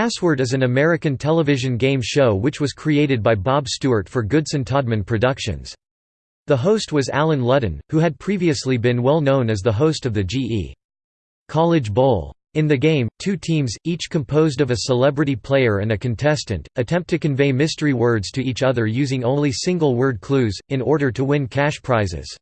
Password is an American television game show which was created by Bob Stewart for Goodson Todman Productions. The host was Allen Ludden, who had previously been well known as the host of the GE College Bowl. In the game, two teams, each composed of a celebrity player and a contestant, attempt to convey mystery words to each other using only single-word clues, in order to win cash prizes.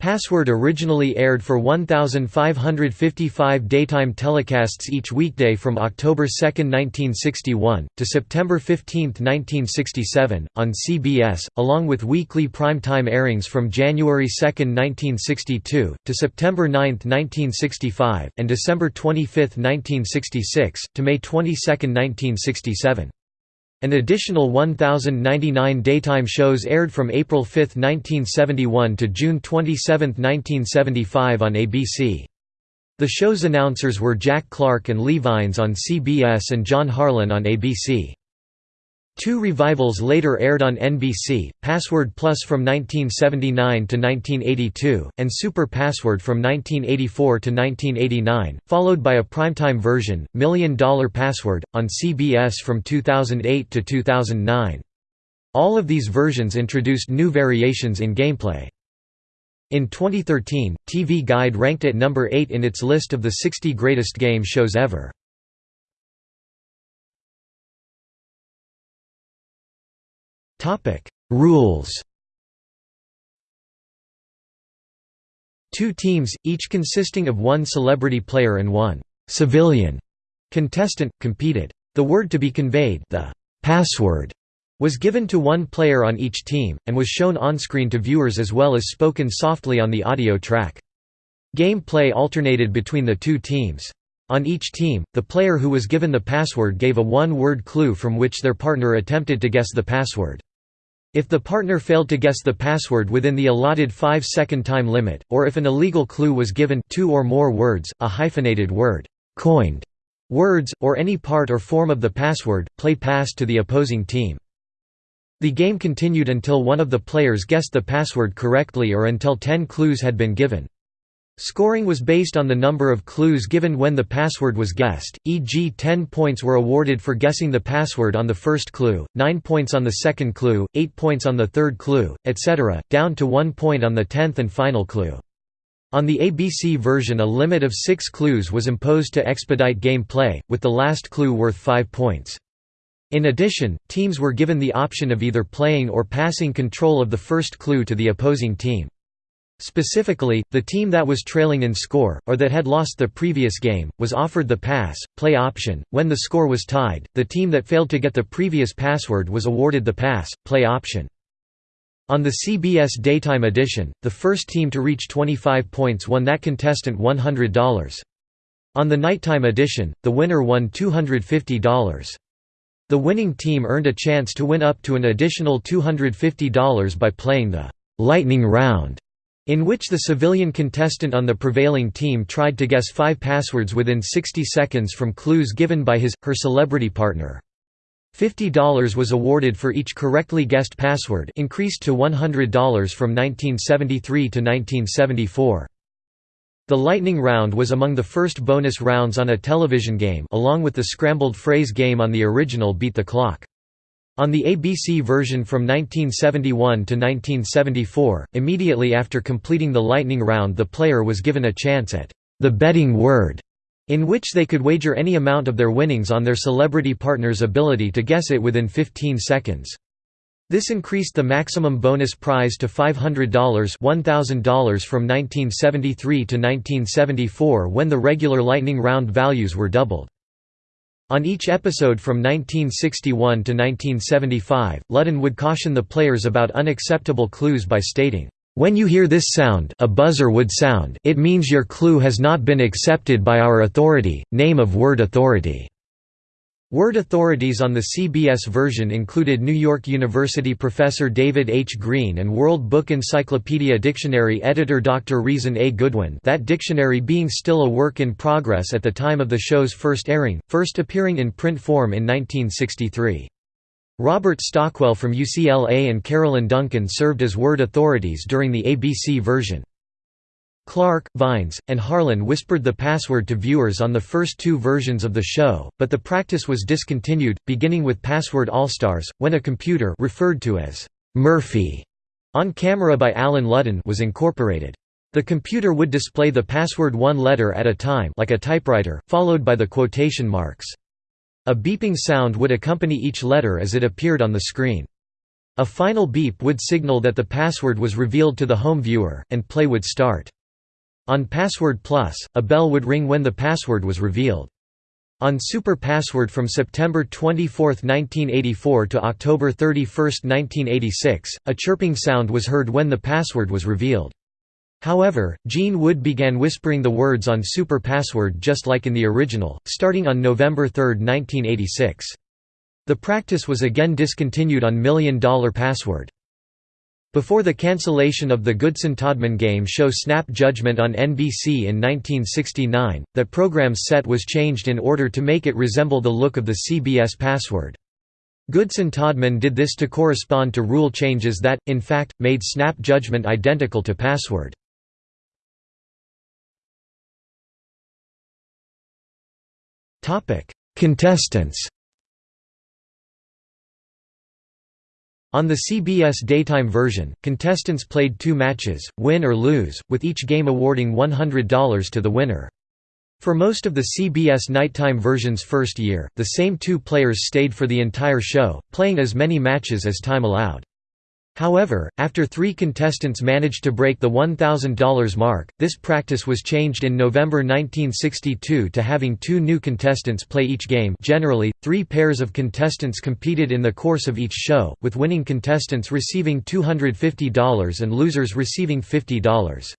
Password originally aired for 1,555 daytime telecasts each weekday from October 2, 1961, to September 15, 1967, on CBS, along with weekly prime-time airings from January 2, 1962, to September 9, 1965, and December 25, 1966, to May 22, 1967. An additional 1,099 daytime shows aired from April 5, 1971 to June 27, 1975 on ABC. The show's announcers were Jack Clark and Lee Vines on CBS and John Harlan on ABC. Two revivals later aired on NBC, Password Plus from 1979 to 1982, and Super Password from 1984 to 1989, followed by a primetime version, Million Dollar Password, on CBS from 2008 to 2009. All of these versions introduced new variations in gameplay. In 2013, TV Guide ranked it number 8 in its list of the 60 greatest game shows ever. Topic: Rules. Two teams, each consisting of one celebrity player and one civilian contestant, competed. The word to be conveyed, the password, was given to one player on each team, and was shown on-screen to viewers as well as spoken softly on the audio track. Game-play alternated between the two teams. On each team, the player who was given the password gave a one-word clue from which their partner attempted to guess the password. If the partner failed to guess the password within the allotted 5-second time limit, or if an illegal clue was given two or more words, a hyphenated word, coined words, or any part or form of the password, play passed to the opposing team. The game continued until one of the players guessed the password correctly or until 10 clues had been given. Scoring was based on the number of clues given when the password was guessed, e.g. 10 points were awarded for guessing the password on the first clue, 9 points on the second clue, 8 points on the third clue, etc., down to 1 point on the tenth and final clue. On the ABC version a limit of 6 clues was imposed to expedite game play, with the last clue worth 5 points. In addition, teams were given the option of either playing or passing control of the first clue to the opposing team. Specifically, the team that was trailing in score, or that had lost the previous game, was offered the pass, play option. When the score was tied, the team that failed to get the previous password was awarded the pass, play option. On the CBS Daytime edition, the first team to reach 25 points won that contestant $100. On the nighttime edition, the winner won $250. The winning team earned a chance to win up to an additional $250 by playing the «lightning round» in which the civilian contestant on the prevailing team tried to guess five passwords within 60 seconds from clues given by his, her celebrity partner. $50 was awarded for each correctly guessed password increased to $100 from 1973 to 1974. The lightning round was among the first bonus rounds on a television game along with the scrambled phrase game on the original Beat the Clock. On the ABC version from 1971 to 1974, immediately after completing the lightning round the player was given a chance at the betting word, in which they could wager any amount of their winnings on their celebrity partner's ability to guess it within 15 seconds. This increased the maximum bonus prize to $500 $1,000 from 1973 to 1974 when the regular lightning round values were doubled. On each episode from 1961 to 1975, Ludden would caution the players about unacceptable clues by stating, "...when you hear this sound a buzzer would sound it means your clue has not been accepted by our authority, name of word authority." Word authorities on the CBS version included New York University professor David H. Green and World Book Encyclopedia Dictionary editor Dr. Reason A. Goodwin that dictionary being still a work in progress at the time of the show's first airing, first appearing in print form in 1963. Robert Stockwell from UCLA and Carolyn Duncan served as word authorities during the ABC version. Clark, Vines, and Harlan whispered the password to viewers on the first two versions of the show, but the practice was discontinued, beginning with Password All-Stars, when a computer referred to as Murphy on camera by Allen Ludden was incorporated. The computer would display the password one letter at a time like a typewriter, followed by the quotation marks. A beeping sound would accompany each letter as it appeared on the screen. A final beep would signal that the password was revealed to the home viewer, and play would start. On Password Plus, a bell would ring when the password was revealed. On Super Password from September 24, 1984 to October 31, 1986, a chirping sound was heard when the password was revealed. However, Gene Wood began whispering the words on Super Password just like in the original, starting on November 3, 1986. The practice was again discontinued on Million Dollar Password. Before the cancellation of the Goodson-Todman game show Snap Judgment on NBC in 1969, that program's set was changed in order to make it resemble the look of the CBS password. Goodson-Todman did this to correspond to rule changes that, in fact, made Snap Judgment identical to password. Contestants On the CBS daytime version, contestants played two matches, win or lose, with each game awarding $100 to the winner. For most of the CBS nighttime version's first year, the same two players stayed for the entire show, playing as many matches as time allowed. However, after three contestants managed to break the $1,000 mark, this practice was changed in November 1962 to having two new contestants play each game generally, three pairs of contestants competed in the course of each show, with winning contestants receiving $250 and losers receiving $50.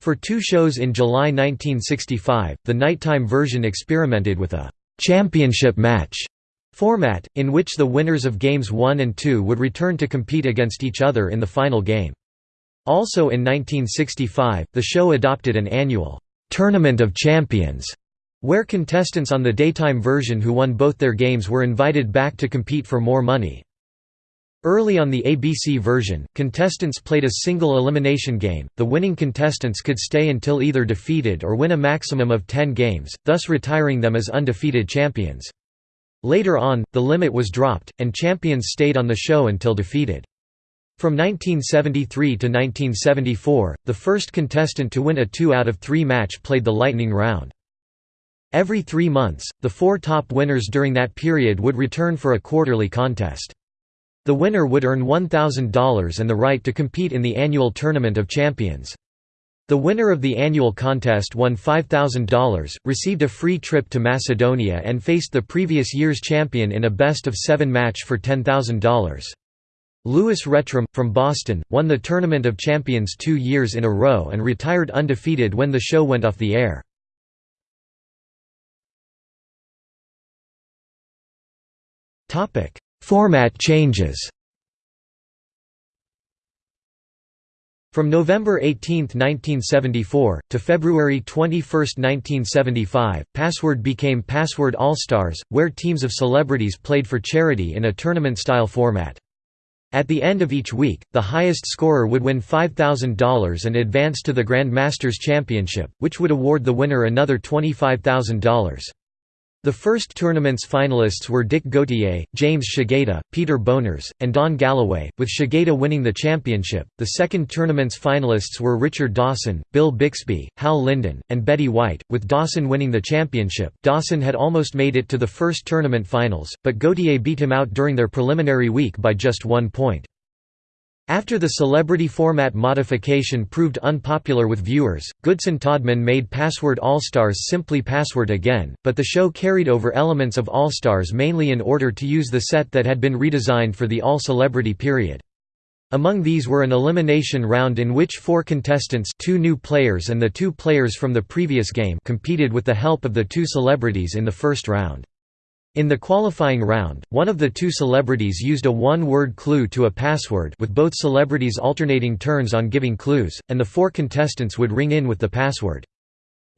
For two shows in July 1965, the nighttime version experimented with a «championship match» Format, in which the winners of Games 1 and 2 would return to compete against each other in the final game. Also in 1965, the show adopted an annual «Tournament of Champions», where contestants on the daytime version who won both their games were invited back to compete for more money. Early on the ABC version, contestants played a single elimination game, the winning contestants could stay until either defeated or win a maximum of 10 games, thus retiring them as undefeated champions. Later on, the limit was dropped, and champions stayed on the show until defeated. From 1973 to 1974, the first contestant to win a two out of three match played the lightning round. Every three months, the four top winners during that period would return for a quarterly contest. The winner would earn $1,000 and the right to compete in the annual Tournament of Champions. The winner of the annual contest won $5,000, received a free trip to Macedonia and faced the previous year's champion in a best-of-seven match for $10,000. Louis Rettrum, from Boston, won the Tournament of Champions two years in a row and retired undefeated when the show went off the air. Format changes From November 18, 1974, to February 21, 1975, Password became Password All-Stars, where teams of celebrities played for charity in a tournament-style format. At the end of each week, the highest scorer would win $5,000 and advance to the Grand Masters Championship, which would award the winner another $25,000. The first tournament's finalists were Dick Gautier, James Shigeta, Peter Bonerz, and Don Galloway, with Shigeta winning the championship. The second tournament's finalists were Richard Dawson, Bill Bixby, Hal Linden, and Betty White, with Dawson winning the championship. Dawson had almost made it to the first tournament finals, but Gautier beat him out during their preliminary week by just one point. After the celebrity format modification proved unpopular with viewers, Goodson-Todman made Password All-Stars simply Password again, but the show carried over elements of All-Stars mainly in order to use the set that had been redesigned for the all-celebrity period. Among these were an elimination round in which four contestants two new players and the two players from the previous game competed with the help of the two celebrities in the first round. In the qualifying round, one of the two celebrities used a one-word clue to a password with both celebrities alternating turns on giving clues, and the four contestants would ring in with the password.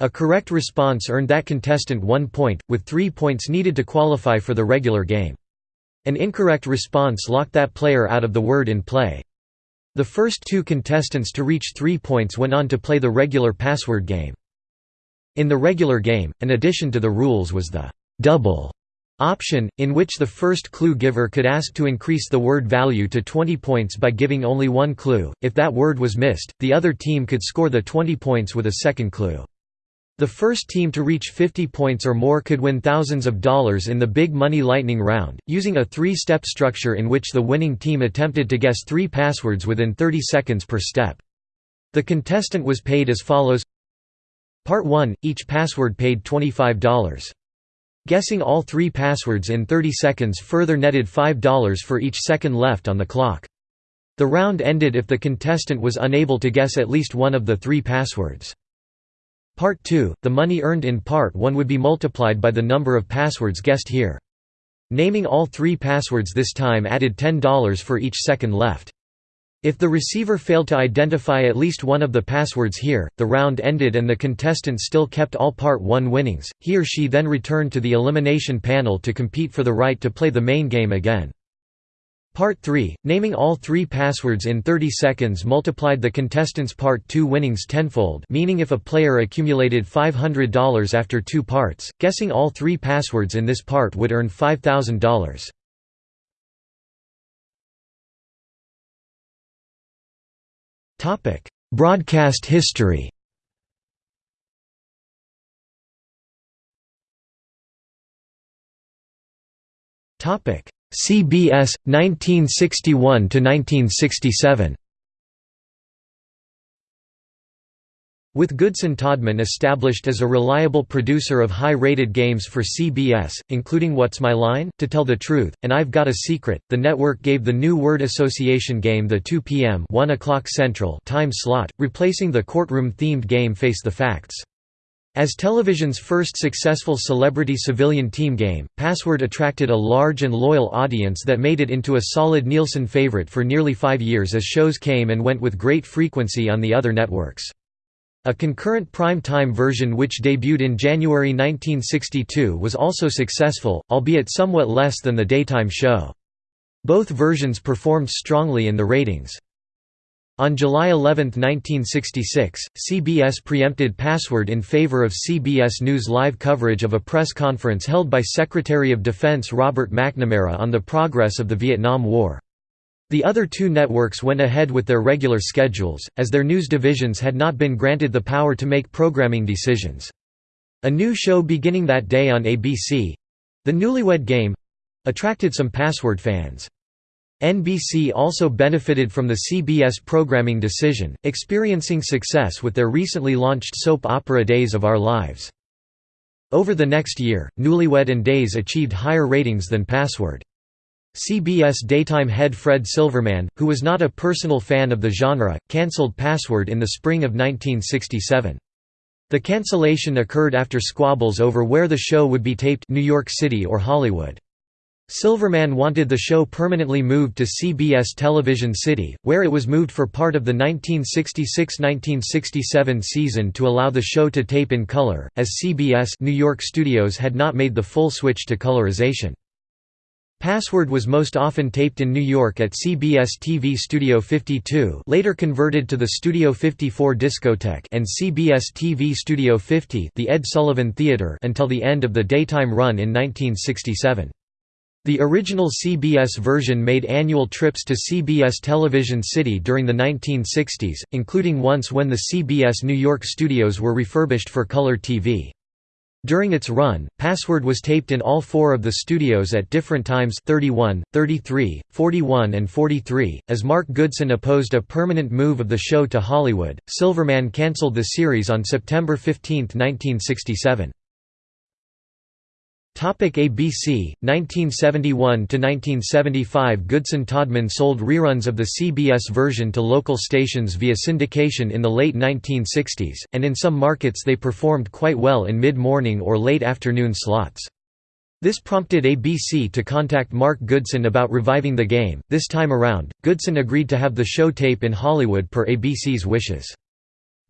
A correct response earned that contestant one point, with three points needed to qualify for the regular game. An incorrect response locked that player out of the word in play. The first two contestants to reach three points went on to play the regular password game. In the regular game, an addition to the rules was the «double» option, in which the first clue giver could ask to increase the word value to 20 points by giving only one clue. If that word was missed, the other team could score the 20 points with a second clue. The first team to reach 50 points or more could win thousands of dollars in the Big Money Lightning Round, using a three-step structure in which the winning team attempted to guess three passwords within 30 seconds per step. The contestant was paid as follows Part 1, each password paid $25. Guessing all three passwords in 30 seconds further netted $5 for each second left on the clock. The round ended if the contestant was unable to guess at least one of the three passwords. Part 2, the money earned in Part 1 would be multiplied by the number of passwords guessed here. Naming all three passwords this time added $10 for each second left. If the receiver failed to identify at least one of the passwords here, the round ended and the contestant still kept all Part 1 winnings. He or she then returned to the elimination panel to compete for the right to play the main game again. Part 3, naming all three passwords in 30 seconds multiplied the contestants' Part 2 winnings tenfold meaning if a player accumulated $500 after two parts, guessing all three passwords in this part would earn $5,000. Broadcast history. Topic. CBS 1961 to 1967 With Goodson Todman established as a reliable producer of high-rated games for CBS, including What's My Line, To Tell the Truth, and I've Got a Secret, the network gave the new word association game the 2 p.m. 1 o'clock Central time slot, replacing the courtroom-themed game Face the Facts. As television's first successful celebrity civilian team game, Password attracted a large and loyal audience that made it into a solid Nielsen favorite for nearly five years as shows came and went with great frequency on the other networks. A concurrent prime-time version which debuted in January 1962 was also successful, albeit somewhat less than the daytime show. Both versions performed strongly in the ratings. On July 11, 1966, CBS preempted Password in favor of CBS News live coverage of a press conference held by Secretary of Defense Robert McNamara on the progress of the Vietnam War. The other two networks went ahead with their regular schedules, as their news divisions had not been granted the power to make programming decisions. A new show beginning that day on ABC—The Newlywed Game—attracted some Password fans. NBC also benefited from the CBS programming decision, experiencing success with their recently launched soap opera Days of Our Lives. Over the next year, Newlywed and Days achieved higher ratings than Password. CBS daytime head Fred Silverman, who was not a personal fan of the genre, cancelled Password in the spring of 1967. The cancellation occurred after squabbles over where the show would be taped New York City or Hollywood. Silverman wanted the show permanently moved to CBS Television City, where it was moved for part of the 1966–1967 season to allow the show to tape in color, as CBS New York studios had not made the full switch to colorization. Password was most often taped in New York at CBS TV Studio 52 later converted to the Studio 54 Discotheque and CBS TV Studio 50 the Ed Sullivan Theatre until the end of the daytime run in 1967. The original CBS version made annual trips to CBS Television City during the 1960s, including once when the CBS New York studios were refurbished for color TV. During its run, Password was taped in all four of the studios at different times 31, 33, 41 and 43. As Mark Goodson opposed a permanent move of the show to Hollywood, Silverman cancelled the series on September 15, 1967. Topic ABC 1971 to 1975 Goodson Todman sold reruns of the CBS version to local stations via syndication in the late 1960s and in some markets they performed quite well in mid-morning or late afternoon slots. This prompted ABC to contact Mark Goodson about reviving the game. This time around, Goodson agreed to have the show tape in Hollywood per ABC's wishes.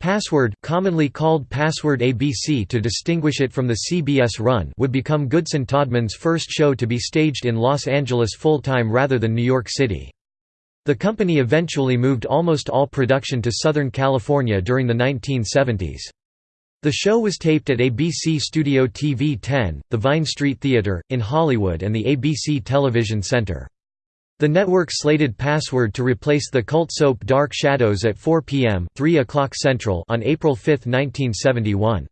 Password commonly called Password ABC to distinguish it from the CBS run would become Goodson Todman's first show to be staged in Los Angeles full-time rather than New York City. The company eventually moved almost all production to Southern California during the 1970s. The show was taped at ABC Studio TV 10, the Vine Street Theater, in Hollywood and the ABC Television Center. The network slated Password to replace the cult soap Dark Shadows at 4 p.m. 3 o'clock Central on April 5, 1971.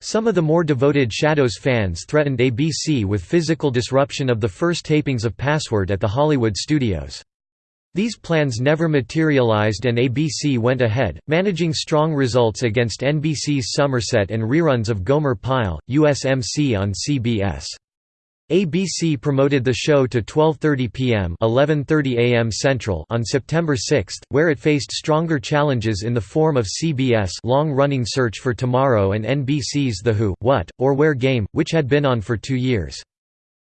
Some of the more devoted Shadows fans threatened ABC with physical disruption of the first tapings of Password at the Hollywood studios. These plans never materialized and ABC went ahead, managing strong results against NBC's Somerset and reruns of Gomer Pyle, USMC on CBS. ABC promoted the show to 12:30 p.m. 11:30 a.m. Central on September 6, where it faced stronger challenges in the form of CBS' long-running Search for Tomorrow and NBC's The Who, What, or Where game, which had been on for 2 years.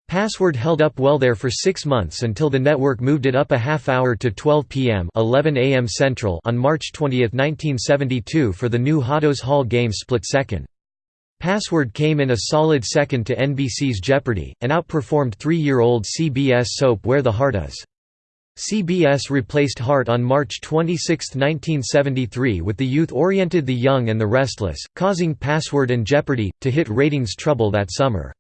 Password held up well there for six months until the network moved it up a half hour to 12 p.m. 11 a.m. Central on March 20, 1972 for the new Hatos Hall game split second. Password came in a solid second to NBC's Jeopardy! and outperformed three-year-old CBS soap Where the Heart Is. CBS replaced Heart on March 26, 1973 with the youth-oriented The Young and the Restless, causing Password and Jeopardy! to hit ratings trouble that summer.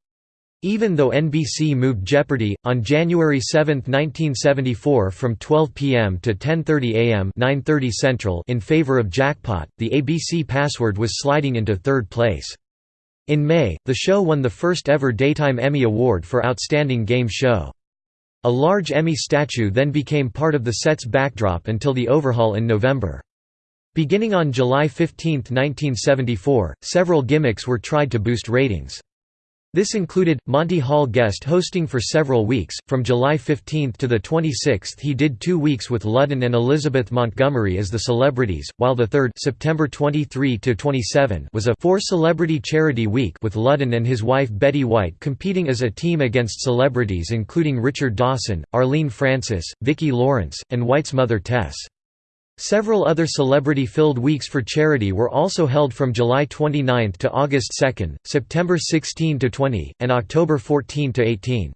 Even though NBC moved Jeopardy! on January 7, 1974 from 12 p.m. to 10.30 a.m. 9.30 Central in favor of Jackpot, the ABC password was sliding into third place. In May, the show won the first ever Daytime Emmy Award for Outstanding Game Show. A large Emmy statue then became part of the set's backdrop until the overhaul in November. Beginning on July 15, 1974, several gimmicks were tried to boost ratings. This included, Monty Hall guest hosting for several weeks, from July 15 to the 26th he did two weeks with Ludden and Elizabeth Montgomery as the celebrities, while the third September 23 was a four-celebrity charity week with Ludden and his wife Betty White competing as a team against celebrities including Richard Dawson, Arlene Francis, Vicki Lawrence, and White's mother Tess. Several other celebrity-filled weeks for charity were also held from July 29 to August 2, September 16 to 20, and October 14 to 18.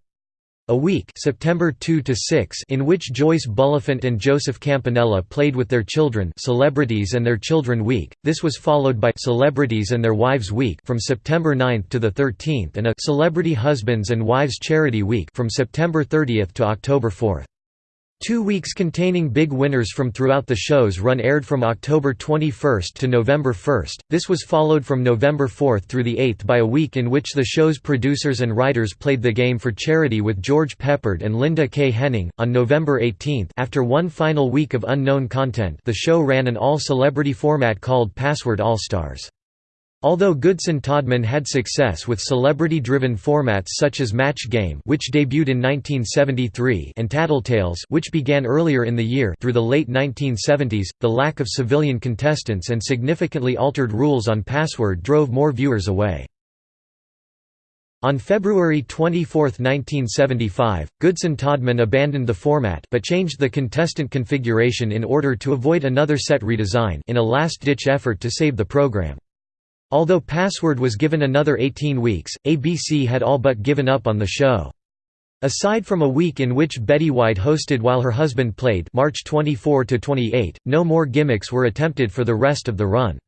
A week September 2 to 6 in which Joyce Bulifant and Joseph Campanella played with their children Celebrities and Their Children Week. This was followed by Celebrities and Their Wives Week from September 9 to the 13th and a Celebrity Husbands and Wives Charity Week from September 30 to October 4. Two weeks containing big winners from throughout the show's run aired from October 21 to November 1. This was followed from November 4 through the 8th by a week in which the show's producers and writers played the game for charity with George Peppard and Linda Kaye Henning. On November 18, after one final week of unknown content, the show ran an all-celebrity format called Password All-Stars. Although Goodson Todman had success with celebrity-driven formats such as Match Game which debuted in 1973 and Tattletales which began earlier in the year through the late 1970s, the lack of civilian contestants and significantly altered rules on Password drove more viewers away. On February 24, 1975, Goodson Todman abandoned the format but changed the contestant configuration in order to avoid another set redesign in a last-ditch effort to save the program. Although Password was given another 18 weeks, ABC had all but given up on the show. Aside from a week in which Betty White hosted while her husband played March 24 to 28, no more gimmicks were attempted for the rest of the run.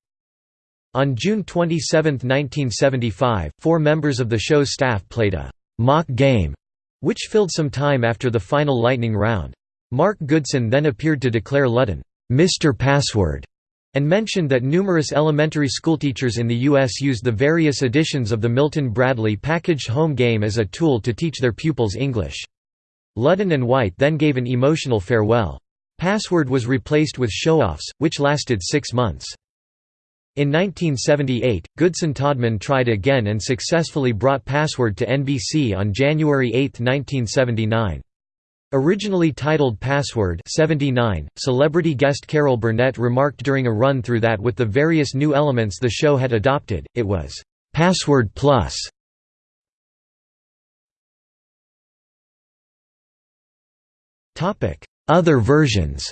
On June 27, 1975, four members of the show's staff played a mock game, which filled some time after the final lightning round. Mark Goodson then appeared to declare Ludden, Mr. Password, and mentioned that numerous elementary schoolteachers in the U.S. used the various editions of the Milton Bradley packaged home game as a tool to teach their pupils English. Ludden and White then gave an emotional farewell. Password was replaced with show-offs, which lasted six months. In 1978, Goodson Todman tried again and successfully brought Password to NBC on January 8, 1979. Originally titled Password 79, celebrity guest Carol Burnett remarked during a run-through that with the various new elements the show had adopted, it was «Password Plus». Other versions.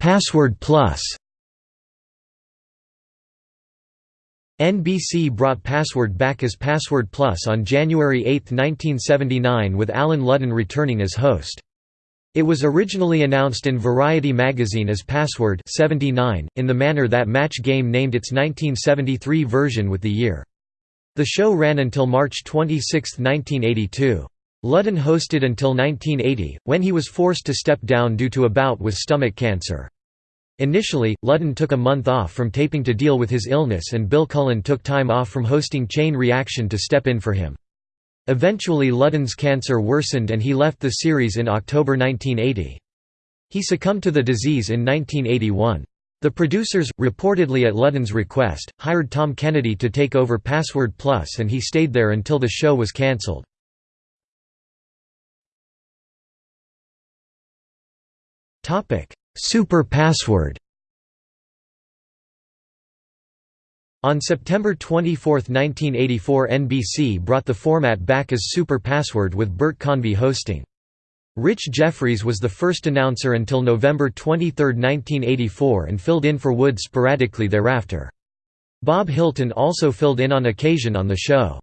Password Plus NBC brought Password back as Password Plus on January 8, 1979 with Allen Ludden returning as host. It was originally announced in Variety magazine as Password 79, in the manner that Match Game named its 1973 version with the year. The show ran until March 26, 1982. Ludden hosted until 1980, when he was forced to step down due to a bout with stomach cancer. Initially, Ludden took a month off from taping to deal with his illness and Bill Cullen took time off from hosting Chain Reaction to step in for him. Eventually Ludden's cancer worsened and he left the series in October 1980. He succumbed to the disease in 1981. The producers, reportedly at Ludden's request, hired Tom Kennedy to take over Password Plus and he stayed there until the show was cancelled. Super Password On September 24, 1984 NBC brought the format back as Super Password with Bert Convy hosting. Rich Jeffries was the first announcer until November 23, 1984 and filled in for Wood sporadically thereafter. Bob Hilton also filled in on occasion on the show.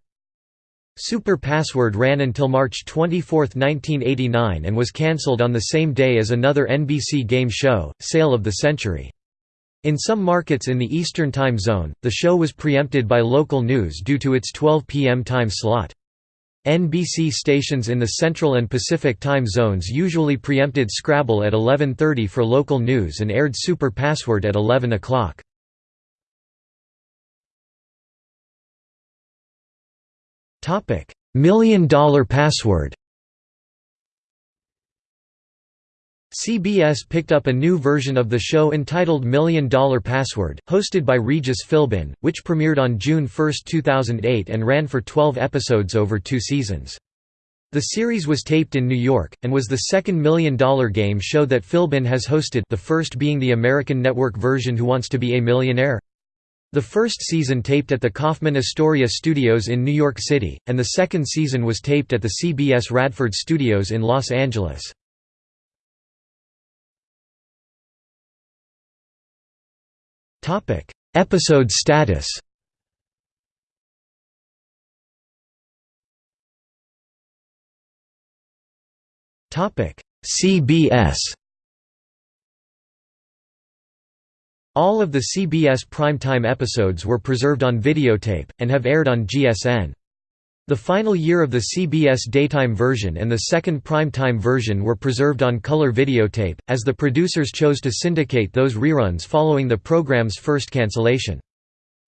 Super Password ran until March 24, 1989 and was cancelled on the same day as another NBC game show, Sale of the Century. In some markets in the Eastern Time Zone, the show was preempted by local news due to its 12 p.m. time slot. NBC stations in the Central and Pacific time zones usually preempted Scrabble at 11.30 for local news and aired Super Password at 11 o'clock. Million Dollar Password CBS picked up a new version of the show entitled Million Dollar Password, hosted by Regis Philbin, which premiered on June 1, 2008 and ran for 12 episodes over two seasons. The series was taped in New York, and was the second Million Dollar Game show that Philbin has hosted the first being the American network version Who Wants to Be a Millionaire? The first season taped at the Kaufman Astoria Studios in New York City, and the second season was taped at the CBS Radford Studios in Los Angeles. Episode status. CBS. All of the CBS primetime episodes were preserved on videotape, and have aired on GSN. The final year of the CBS daytime version and the second primetime version were preserved on color videotape, as the producers chose to syndicate those reruns following the program's first cancellation.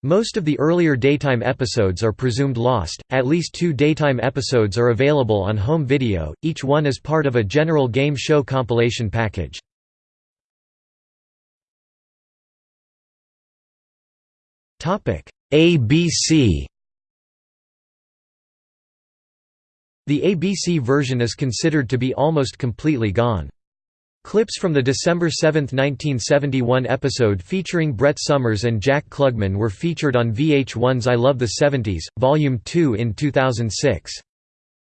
Most of the earlier daytime episodes are presumed lost, at least two daytime episodes are available on home video, each one as part of a general game show compilation package. ABC The ABC version is considered to be almost completely gone. Clips from the December 7, 1971 episode featuring Brett Somers and Jack Klugman were featured on VH1's I Love the 70s, Volume 2 in 2006.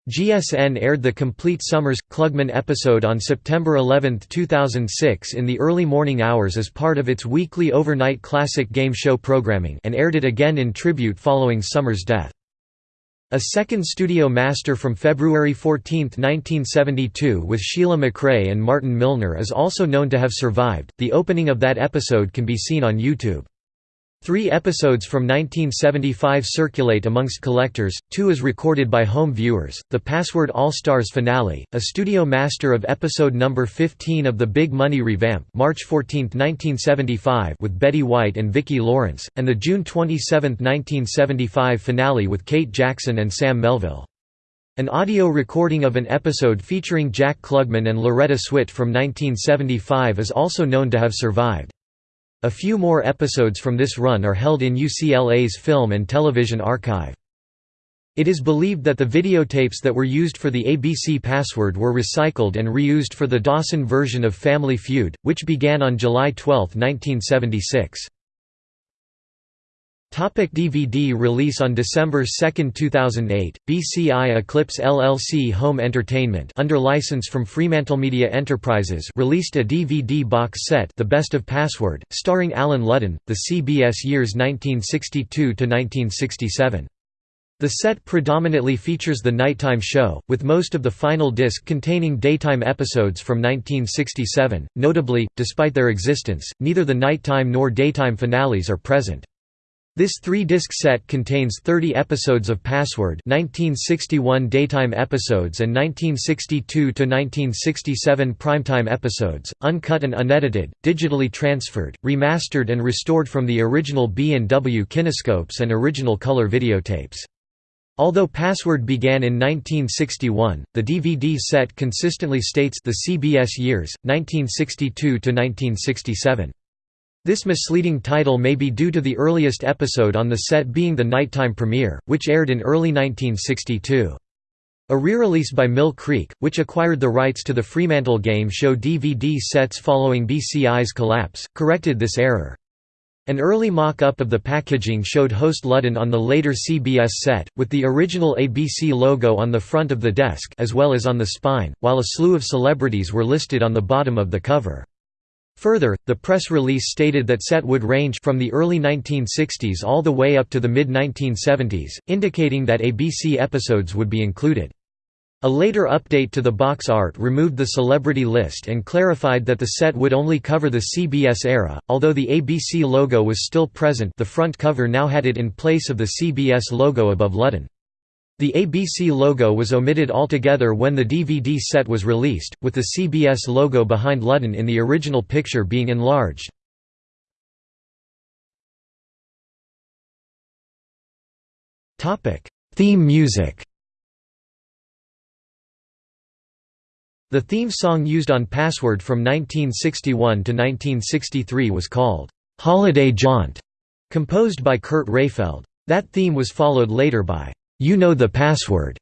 GSN aired the complete Somers Klugman episode on September 11, 2006 in the early morning hours as part of its weekly overnight classic game show programming and aired it again in tribute following Somers' death. A second studio master from February 14, 1972 with Sheila MacRae and Martin Milner is also known to have survived. The opening of that episode can be seen on YouTube. Three episodes from 1975 circulate amongst collectors, two is recorded by home viewers, The Password All-Stars finale, a studio master of episode number 15 of The Big Money revamp March 14, 1975 with Betty White and Vicki Lawrence, and the June 27, 1975 finale with Kate Jackson and Sam Melville. An audio recording of an episode featuring Jack Klugman and Loretta Swit from 1975 is also known to have survived. A few more episodes from this run are held in UCLA's Film and Television Archive. It is believed that the videotapes that were used for the ABC password were recycled and reused for the Dawson version of Family Feud, which began on July 12, 1976. Topic DVD release On December 2, 2008, BCI Eclipse LLC Home Entertainment under license from Fremantlemedia Enterprises released a DVD box set The Best of Password, starring Allen Ludden, the CBS years 1962–1967. The set predominantly features the nighttime show, with most of the final disc containing daytime episodes from 1967. Notably, despite their existence, neither the nighttime nor daytime finales are present. This three-disc set contains 30 episodes of Password 1961 daytime episodes and 1962–1967 primetime episodes, uncut and unedited, digitally transferred, remastered and restored from the original B&W kinescopes and original color videotapes. Although Password began in 1961, the DVD set consistently states the CBS years, 1962–1967. This misleading title may be due to the earliest episode on the set being the nighttime premiere, which aired in early 1962. A re-release by Mill Creek, which acquired the rights to the Fremantle game show DVD sets following BCI's collapse, corrected this error. An early mock-up of the packaging showed host Ludden on the later CBS set, with the original ABC logo on the front of the desk as well as on the spine, while a slew of celebrities were listed on the bottom of the cover. Further, the press release stated that set would range from the early 1960s all the way up to the mid-1970s, indicating that ABC episodes would be included. A later update to the box art removed the celebrity list and clarified that the set would only cover the CBS era. Although the ABC logo was still present, the front cover now had it in place of the CBS logo above Ludden. The ABC logo was omitted altogether when the DVD set was released, with the CBS logo behind Ludden in the original picture being enlarged. Theme music The theme song used on Password from 1961 to 1963 was called, "'Holiday Jaunt", composed by Kurt Rehfeld. That theme was followed later by you Know the Password,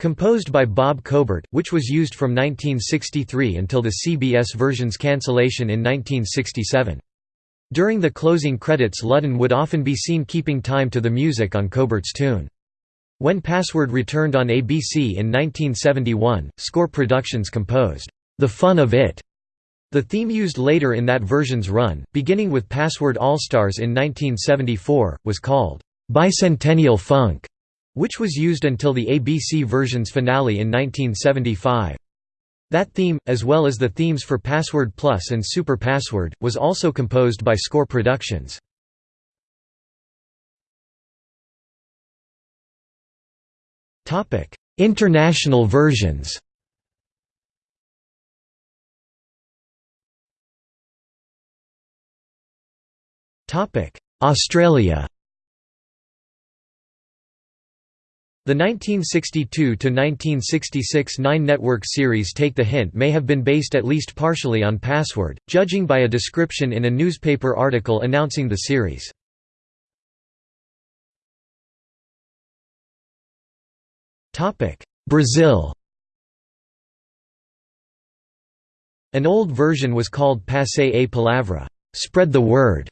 composed by Bob Cobert, which was used from 1963 until the CBS version's cancellation in 1967. During the closing credits Ludden would often be seen keeping time to the music on Cobert's tune. When Password returned on ABC in 1971, Score Productions composed, "'The Fun of It' The theme used later in that version's run, beginning with Password All-Stars in 1974, was called, "'Bicentennial Funk' which was used until the ABC version's finale in 1975. That theme, as well as the themes for Password Plus and Super Password, was also composed by Score Productions. International versions Australia The 1962–1966 Nine Network series Take the Hint may have been based at least partially on Password, judging by a description in a newspaper article announcing the series. Brazil An old version was called Passe a Palavra spread the word",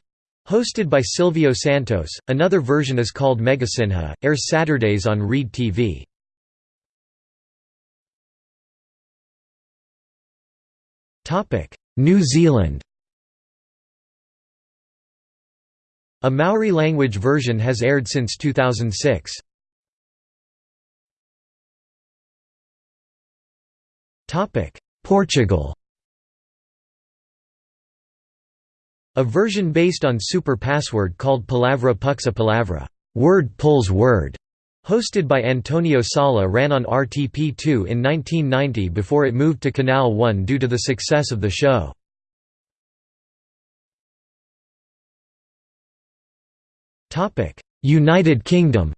Hosted by Silvio Santos, another version is called Megasenha, airs Saturdays on Reed TV. New Zealand A Maori language version has aired since 2006. Portugal A version based on Super Password called Palavra Puxa Palavra word pulls word", hosted by Antonio Sala ran on RTP2 in 1990 before it moved to Canal 1 due to the success of the show. United Kingdom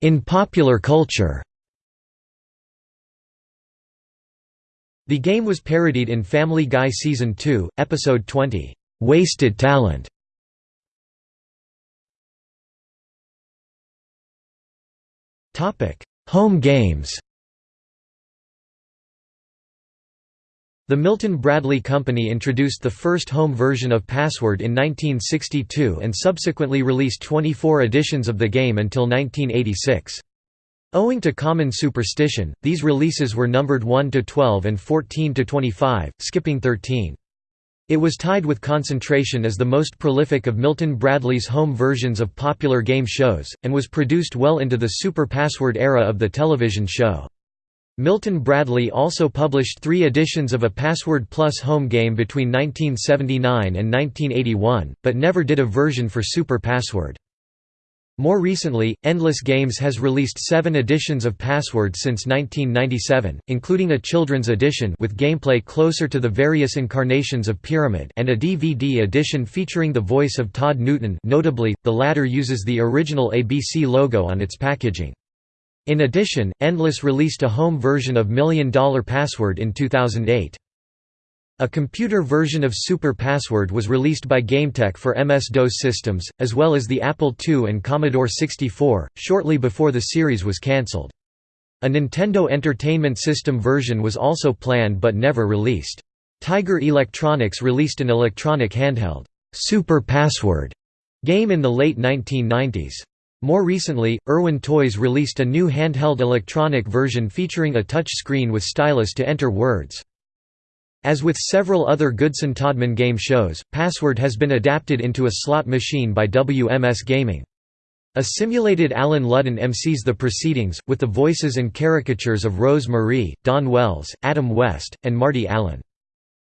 In popular culture The game was parodied in Family Guy Season 2, Episode 20, "'Wasted Talent". Home games The Milton Bradley Company introduced the first home version of Password in 1962 and subsequently released 24 editions of the game until 1986. Owing to common superstition, these releases were numbered 1 to 12 and 14 to 25, skipping 13. It was tied with Concentration as the most prolific of Milton Bradley's home versions of popular game shows, and was produced well into the Super Password era of the television show. Milton Bradley also published three editions of a Password Plus home game between 1979 and 1981, but never did a version for Super Password. More recently, Endless Games has released seven editions of Password since 1997, including a children's edition with gameplay closer to the various incarnations of Pyramid and a DVD edition featuring the voice of Todd Newton notably, the latter uses the original ABC logo on its packaging. In addition, Endless released a home version of Million Dollar Password in 2008. A computer version of Super Password was released by GameTek for MS-DOS systems, as well as the Apple II and Commodore 64, shortly before the series was cancelled. A Nintendo Entertainment System version was also planned but never released. Tiger Electronics released an electronic handheld, Super Password game in the late 1990s. More recently, Irwin Toys released a new handheld electronic version featuring a touch screen with stylus to enter words. As with several other Goodson-Todman game shows, Password has been adapted into a slot machine by WMS Gaming. A simulated Allen Ludden MCs the proceedings, with the voices and caricatures of Rose Marie, Dawn Wells, Adam West, and Marty Allen.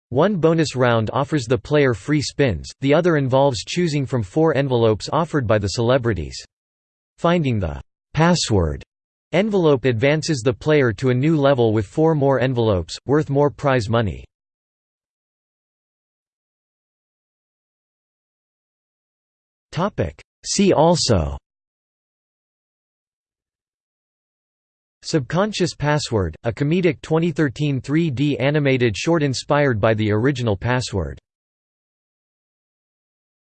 One bonus round offers the player free spins, the other involves choosing from four envelopes offered by the celebrities. Finding the password envelope advances the player to a new level with four more envelopes, worth more prize money. See also Subconscious Password, a comedic 2013 3D animated short inspired by the original Password